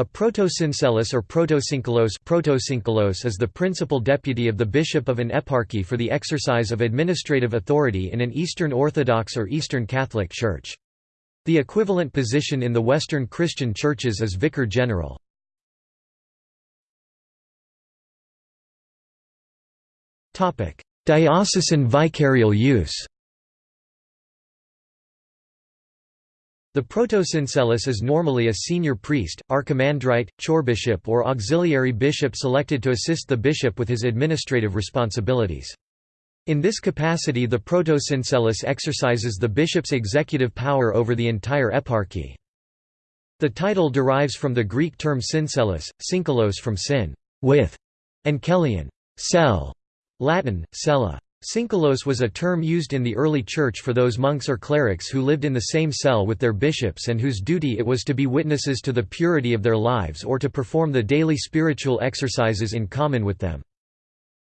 A protosyncelos or protosyncelos is the principal deputy of the bishop of an eparchy for the exercise of administrative authority in an Eastern Orthodox or Eastern Catholic Church. The equivalent position in the Western Christian churches is vicar general. Diocesan vicarial use The protosyncelos is normally a senior priest, archimandrite, chorbishop or auxiliary bishop selected to assist the bishop with his administrative responsibilities. In this capacity the protosyncelos exercises the bishop's executive power over the entire eparchy. The title derives from the Greek term syncelos, syncelos from syn with, and kelion cell, Latin, cella. Syncelos was a term used in the early Church for those monks or clerics who lived in the same cell with their bishops and whose duty it was to be witnesses to the purity of their lives or to perform the daily spiritual exercises in common with them.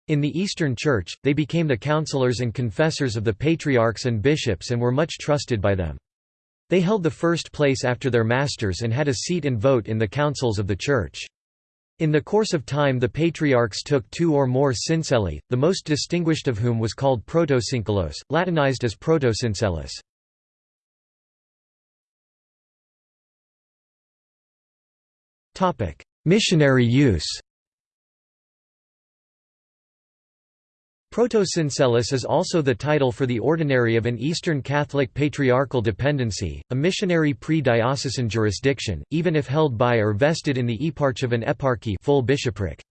In the Eastern Church, they became the counselors and confessors of the patriarchs and bishops and were much trusted by them. They held the first place after their masters and had a seat and vote in the councils of the Church. In the course of time the patriarchs took two or more synceli, the most distinguished of whom was called protosyncelos, Latinized as protosyncelos. Missionary use Protosyncelos is also the title for the ordinary of an Eastern Catholic patriarchal dependency, a missionary pre-diocesan jurisdiction, even if held by or vested in the eparch of an eparchy full bishopric.